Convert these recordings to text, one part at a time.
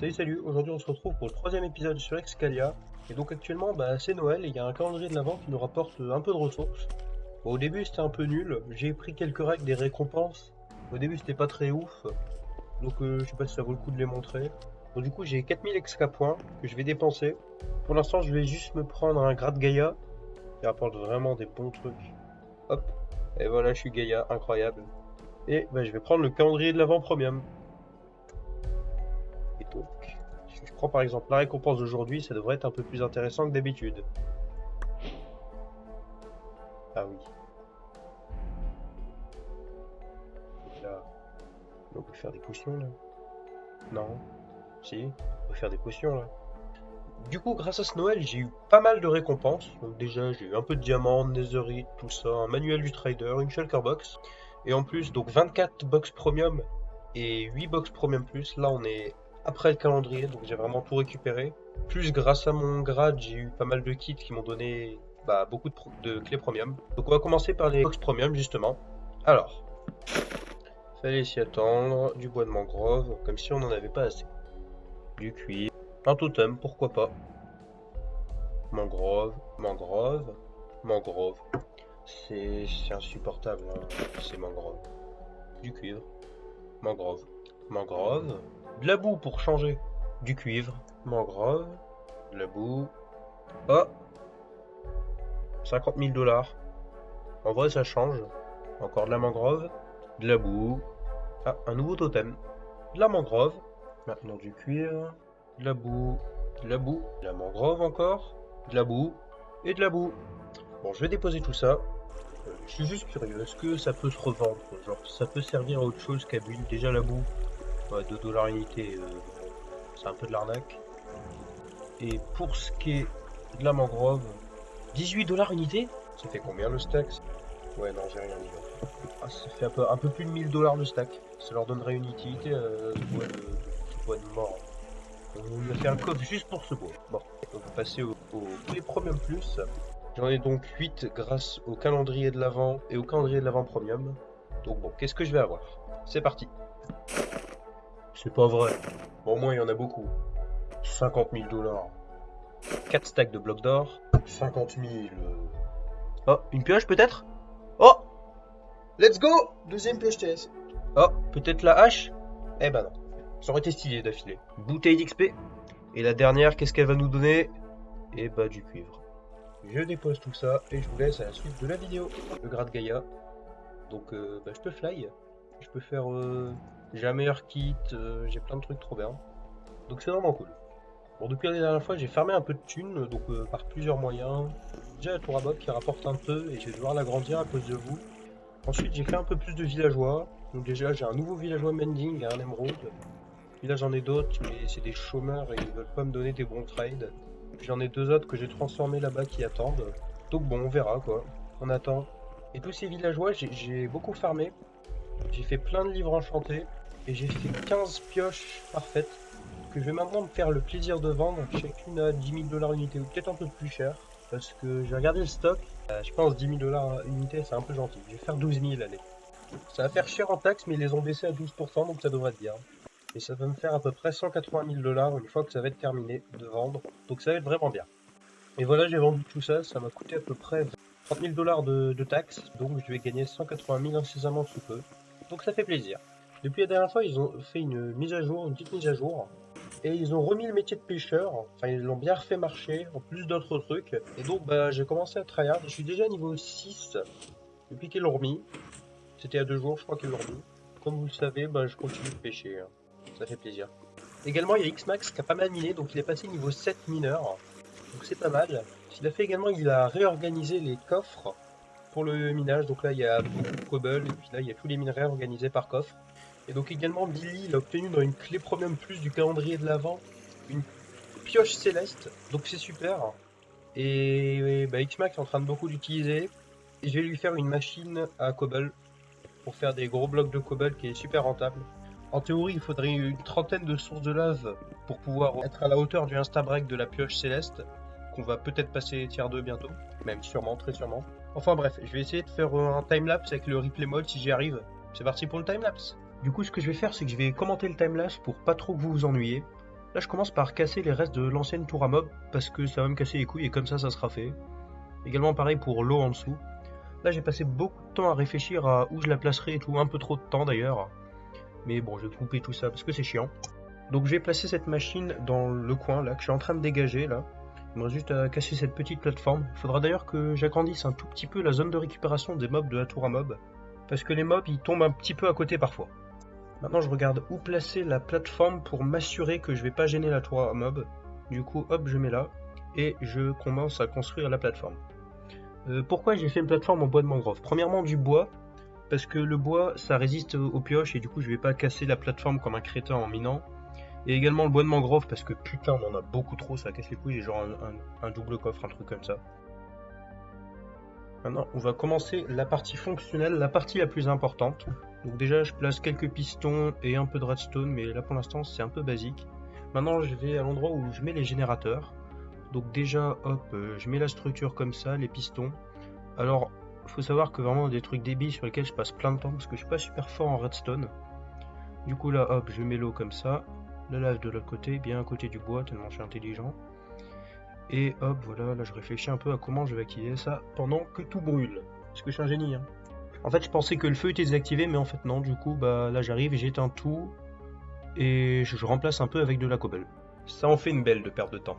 Salut salut, aujourd'hui on se retrouve pour le troisième épisode sur Excalia. Et donc actuellement bah, c'est Noël et il y a un calendrier de l'avant qui nous rapporte un peu de ressources. Au début c'était un peu nul, j'ai pris quelques règles des récompenses. Au début c'était pas très ouf, donc euh, je sais pas si ça vaut le coup de les montrer. Bon du coup j'ai 4000 exca points que je vais dépenser. Pour l'instant je vais juste me prendre un grade Gaïa qui rapporte vraiment des bons trucs. Hop, et voilà je suis Gaïa, incroyable. Et bah, je vais prendre le calendrier de l'avant premium. Par exemple la récompense d'aujourd'hui, ça devrait être un peu plus intéressant que d'habitude. Ah oui. Là, on peut faire des potions là. Non. Si, on peut faire des potions là. Du coup, grâce à ce Noël, j'ai eu pas mal de récompenses. Donc déjà, j'ai eu un peu de diamants, netherite, tout ça, un manuel du trader, une shulker box. Et en plus, donc 24 box premium et 8 box premium plus. Là, on est après le calendrier, donc j'ai vraiment tout récupéré. Plus grâce à mon grade, j'ai eu pas mal de kits qui m'ont donné bah, beaucoup de, clés premium. Donc on va commencer par les box premium justement. Alors, fallait s'y attendre, du bois de mangrove, comme si on n'en avait pas assez. Du cuir, un totem, pourquoi pas. Mangrove, mangrove, mangrove. C'est insupportable, hein, ces mangroves. Du cuivre, mangrove, mangrove, de la boue pour changer. Du cuivre, mangrove, de la boue. Oh 50 000 dollars. En vrai, ça change. Encore de la mangrove, de la boue. Ah, un nouveau totem. De la mangrove. Maintenant du cuivre, de la boue, de la boue, de la mangrove encore, de la boue et de la boue. Bon, je vais déposer tout ça. Euh, je suis juste curieux, est-ce que ça peut se revendre Genre, ça peut servir à autre chose qu'à bulle Déjà la boue, ouais, 2 dollars unité, euh, c'est un peu de l'arnaque. Et pour ce qui est de la mangrove, 18 dollars unité? Ça fait combien le stack? Ouais, non, j'ai rien dit. Ah, ça fait un peu, un peu plus de 1000 dollars le stack. Ça leur donnerait une utilité euh, de bois de, de, bois de mort. On lui a fait un coffre juste pour ce bois. Bon, on va passer au, au les premium plus. J'en ai donc 8 grâce au calendrier de l'avant et au calendrier de l'avant premium. Donc bon, qu'est-ce que je vais avoir? C'est parti. C'est pas vrai. Au moins, il y en a beaucoup. 50 000 dollars. 4 stacks de blocs d'or. 50 000. Oh, une pioche peut-être? Oh Let's go Deuxième pioche TS. Oh, peut-être la hache? Eh ben non. Ça aurait été stylé d'affilée. Bouteille d'XP. Et la dernière, qu'est-ce qu'elle va nous donner? Eh bah du cuivre. Je dépose tout ça et je vous laisse à la suite de la vidéo. Le grade Gaïa. Donc euh, bah, je peux fly. Je peux faire... Euh... J'ai un meilleur kit, euh, j'ai plein de trucs trop bien. Donc c'est vraiment cool. Bon, depuis la dernière fois, j'ai fermé un peu de thunes, donc euh, par plusieurs moyens. Déjà la tour à qui rapporte un peu, et je vais devoir l'agrandir à cause de vous. Ensuite, j'ai fait un peu plus de villageois. Donc déjà, j'ai un nouveau villageois mending et un émeraude. Puis là, j'en ai d'autres, mais c'est des chômeurs et ils veulent pas me donner des bons trades. J'en ai deux autres que j'ai transformés là-bas qui attendent. Donc bon, on verra quoi. On attend. Et tous ces villageois, j'ai beaucoup farmé. J'ai fait plein de livres enchantés. Et j'ai fait 15 pioches parfaites que je vais maintenant me faire le plaisir de vendre, chacune à 10 000 dollars unité ou peut-être un peu plus cher. Parce que j'ai regardé le stock, euh, je pense 10 000 dollars unité c'est un peu gentil. Je vais faire 12 000 allez. Ça va faire cher en taxes mais ils les ont baissé à 12% donc ça devrait être bien. Et ça va me faire à peu près 180 000 dollars une fois que ça va être terminé de vendre. Donc ça va être vraiment bien. Et voilà j'ai vendu tout ça, ça m'a coûté à peu près 30 000 dollars de, de taxes. Donc je vais gagner 180 000 incessamment sous peu. Donc ça fait plaisir. Depuis la dernière fois, ils ont fait une mise à jour, une petite mise à jour. Et ils ont remis le métier de pêcheur. Enfin, ils l'ont bien refait marcher, en plus d'autres trucs. Et donc, bah, j'ai commencé à tryhard. Je suis déjà niveau 6 depuis qu'ils l'ont remis. C'était à deux jours, je crois qu'ils l'ont remis. Comme vous le savez, bah, je continue de pêcher. Ça fait plaisir. Également, il y a Xmax qui a pas mal miné, donc il est passé niveau 7 mineur. Donc c'est pas mal. Qu'il a fait également, il a réorganisé les coffres pour le minage. Donc là, il y a beaucoup de cobble, et puis là, il y a tous les minerais organisés par coffre. Et donc également Billy il a obtenu dans une clé premium plus du calendrier de l'avant une pioche céleste, donc c'est super. Et bah, Xmax est en train de beaucoup d'utiliser. Et je vais lui faire une machine à cobble pour faire des gros blocs de cobble qui est super rentable. En théorie, il faudrait une trentaine de sources de lave pour pouvoir être à la hauteur du insta break de la pioche céleste, qu'on va peut-être passer tiers 2 bientôt, même sûrement, très sûrement. Enfin bref, je vais essayer de faire un timelapse avec le replay mode si j'y arrive. C'est parti pour le timelapse du coup, ce que je vais faire, c'est que je vais commenter le timelapse pour pas trop que vous vous ennuyez. Là, je commence par casser les restes de l'ancienne tour à mob parce que ça va me casser les couilles et comme ça, ça sera fait. Également pareil pour l'eau en dessous. Là, j'ai passé beaucoup de temps à réfléchir à où je la placerai et tout, un peu trop de temps d'ailleurs. Mais bon, je vais couper tout ça parce que c'est chiant. Donc je vais placer cette machine dans le coin là que je suis en train de dégager là. Il me reste juste à casser cette petite plateforme. Il faudra d'ailleurs que j'agrandisse un tout petit peu la zone de récupération des mobs de la tour à mob. Parce que les mobs ils tombent un petit peu à côté parfois. Maintenant je regarde où placer la plateforme pour m'assurer que je vais pas gêner la tour à mob. Du coup hop je mets là et je commence à construire la plateforme. Euh, pourquoi j'ai fait une plateforme en bois de mangrove? Premièrement du bois, parce que le bois ça résiste aux pioches et du coup je vais pas casser la plateforme comme un crétin en minant. Et également le bois de mangrove parce que putain on en a beaucoup trop, ça casse les couilles, j'ai genre un, double coffre, un truc comme ça. Maintenant on va commencer la partie fonctionnelle, la partie la plus importante. Donc déjà je place quelques pistons et un peu de redstone mais là pour l'instant c'est un peu basique. Maintenant je vais à l'endroit où je mets les générateurs. Donc déjà hop euh, je mets la structure comme ça, les pistons. Alors faut savoir que vraiment des trucs débiles sur lesquels je passe plein de temps parce que je suis pas super fort en redstone. Du coup là hop je mets l'eau comme ça la lave de l'autre côté, bien à côté du bois, tellement je suis intelligent. Et hop, voilà, là je réfléchis un peu à comment je vais activer ça pendant que tout brûle. Parce que je suis un génie, hein. En fait, je pensais que le feu était désactivé, mais en fait non, du coup, bah là j'arrive, j'éteins tout, et je, remplace un peu avec de la cobble. Ça en fait une belle de perte de temps.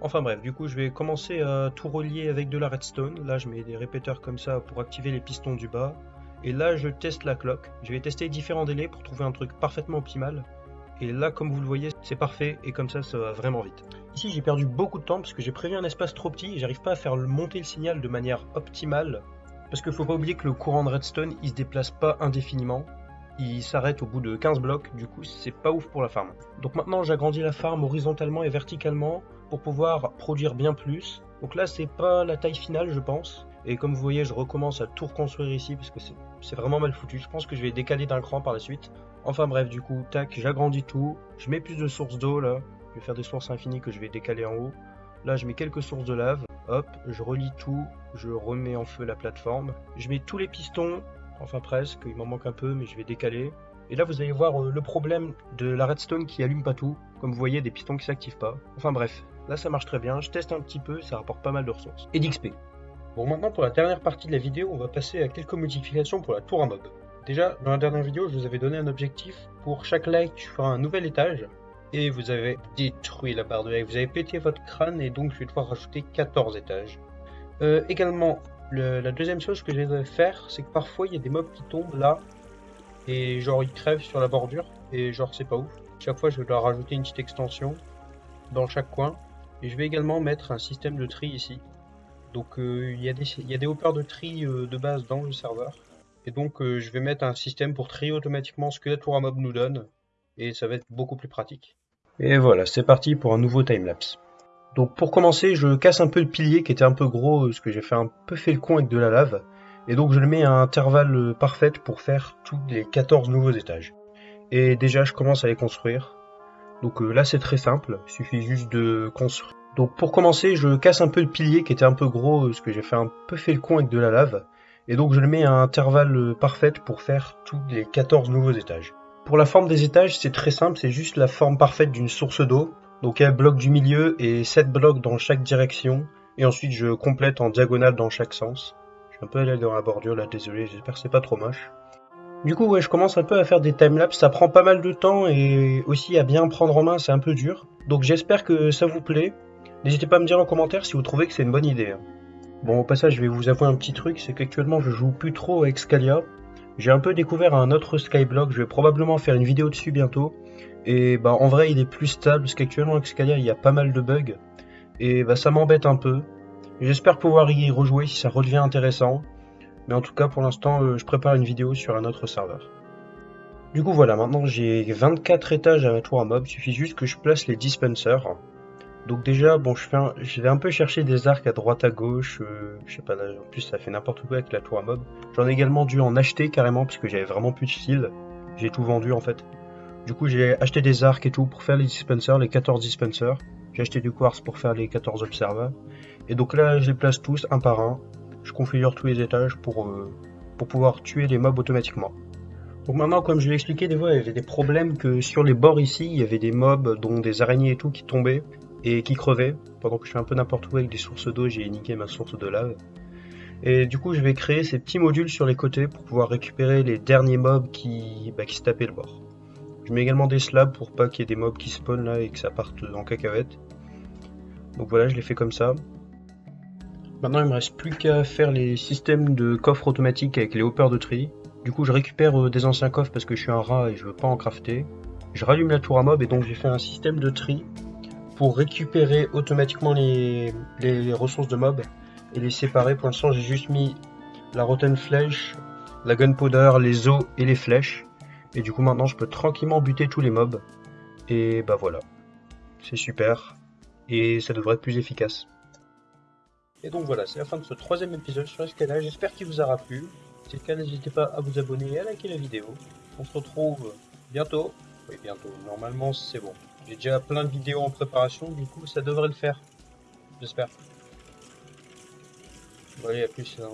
Enfin bref, du coup je vais commencer à tout relier avec de la redstone. Là je mets des répéteurs comme ça pour activer les pistons du bas. Et là je teste la cloque. Je vais tester différents délais pour trouver un truc parfaitement optimal. Et là, comme vous le voyez, c'est parfait et comme ça, ça va vraiment vite. Ici, j'ai perdu beaucoup de temps parce que j'ai prévu un espace trop petit et j'arrive pas à faire monter le signal de manière optimale. Parce qu'il faut pas oublier que le courant de redstone, il se déplace pas indéfiniment. Il s'arrête au bout de 15 blocs, du coup, c'est pas ouf pour la farm. Donc maintenant, j'agrandis la farm horizontalement et verticalement pour pouvoir produire bien plus. Donc là, c'est pas la taille finale, je pense. Et comme vous voyez, je recommence à tout reconstruire ici parce que c'est vraiment mal foutu. Je pense que je vais décaler d'un cran par la suite. Enfin bref, du coup, tac, j'agrandis tout. Je mets plus de sources d'eau là. Je vais faire des sources infinies que je vais décaler en haut. Là, je mets quelques sources de lave. Hop, je relie tout. Je remets en feu la plateforme. Je mets tous les pistons. Enfin presque, il m'en manque un peu, mais je vais décaler. Et là, vous allez voir euh, le problème de la redstone qui allume pas tout. Comme vous voyez, des pistons qui s'activent pas. Enfin bref, là ça marche très bien. Je teste un petit peu, ça rapporte pas mal de ressources. Et d'XP. Bon, maintenant pour la dernière partie de la vidéo, on va passer à quelques modifications pour la tour à mob. Déjà, dans la dernière vidéo, je vous avais donné un objectif. Pour chaque like, je ferai un nouvel étage. Et vous avez détruit la barre de like. Vous avez pété votre crâne et donc je vais devoir rajouter 14 étages. Euh, également, la deuxième chose que je vais faire, c'est que parfois il y a des mobs qui tombent là. Et genre ils crèvent sur la bordure. Et genre c'est pas ouf. Chaque fois je vais leur rajouter une petite extension dans chaque coin. Et je vais également mettre un système de tri ici. Donc euh, il y, a des haut de tri euh, de base dans le serveur. Et donc je vais mettre un système pour trier automatiquement ce que la tour à mob nous donne. Et ça va être beaucoup plus pratique. Et voilà, c'est parti pour un nouveau timelapse. Donc pour commencer, je casse un peu le pilier qui était un peu gros, parce que j'ai fait un peu fait le con avec de la lave. Et donc je le mets à intervalle parfait pour faire tous les 14 nouveaux étages. Et déjà je commence à les construire. Donc là c'est très simple, il suffit juste de construire. Donc pour commencer, je casse un peu le pilier qui était un peu gros, parce que j'ai fait un peu fait le con avec de la lave. Et donc je le mets à intervalle euh, parfait pour faire tous les 14 nouveaux étages. Pour la forme des étages, c'est très simple, c'est juste la forme parfaite d'une source d'eau. Donc un bloc du milieu et 7 blocs dans chaque direction. Et ensuite je complète en diagonale dans chaque sens. Je suis un peu allé dans la bordure là, désolé, j'espère que c'est pas trop moche. Du coup, je commence un peu à faire des timelapses, ça prend pas mal de temps et aussi à bien prendre en main, c'est un peu dur. Donc j'espère que ça vous plaît. N'hésitez pas à me dire en commentaire si vous trouvez que c'est une bonne idée. Hein. Bon, au passage, je vais vous avouer un petit truc, c'est qu'actuellement, je joue plus trop avec Scalia. J'ai un peu découvert un autre Skyblock, je vais probablement faire une vidéo dessus bientôt. Et bah, en vrai, il est plus stable, parce qu'actuellement, avec Scalia, il y a pas mal de bugs. Et bah, ça m'embête un peu. J'espère pouvoir y rejouer si ça redevient intéressant. Mais en tout cas, pour l'instant, euh, je prépare une vidéo sur un autre serveur. Du coup, voilà, maintenant j'ai 24 étages à ma tour à mob, il suffit juste que je place les dispensers. Donc déjà, bon, je, fais un, je vais un peu chercher des arcs à droite à gauche. Euh, je sais pas, en plus ça fait n'importe quoi avec la tour à mob. J'en ai également dû en acheter carrément parce que j'avais vraiment plus de fil. J'ai tout vendu en fait. Du coup, j'ai acheté des arcs et tout pour faire les dispensers, les 14 dispensers. J'ai acheté du quartz pour faire les 14 observers. Et donc là, je les place tous un par un. Je configure tous les étages pour, euh, pour pouvoir tuer les mobs automatiquement. Donc maintenant, comme je l'ai expliqué, des fois, il y avait des problèmes que sur les bords ici, il y avait des mobs, dont des araignées et tout, qui tombaient et qui crevaient. Pendant que je suis un peu n'importe où avec des sources d'eau, j'ai niqué ma source de lave. Et du coup, je vais créer ces petits modules sur les côtés pour pouvoir récupérer les derniers mobs qui, bah, qui se tapaient le bord. Je mets également des slabs pour pas qu'il y ait des mobs qui spawnent là et que ça parte en cacahuète. Donc voilà, je l'ai fait comme ça. Maintenant, il me reste plus qu'à faire les systèmes de coffres automatiques avec les hoppers de tri. Du coup, je récupère euh, des anciens coffres parce que je suis un rat et je veux pas en crafter. Je rallume la tour à mob et donc j'ai fait un système de tri pour récupérer automatiquement les, ressources de mob et les séparer. Pour l'instant, j'ai juste mis la rotten flèche, la gunpowder, les os et les flèches. Et du coup, maintenant, je peux tranquillement buter tous les mobs. Et bah voilà. C'est super. Et ça devrait être plus efficace. Et donc voilà, c'est la fin de ce troisième épisode sur l'escalade. J'espère qu'il vous aura plu. Si c'est le cas, n'hésitez pas à vous abonner et à liker la vidéo. On se retrouve bientôt. Oui, bientôt. Normalement, c'est bon. J'ai déjà plein de vidéos en préparation, du coup, ça devrait le faire. J'espère. Bon, allez, à plus. Hein.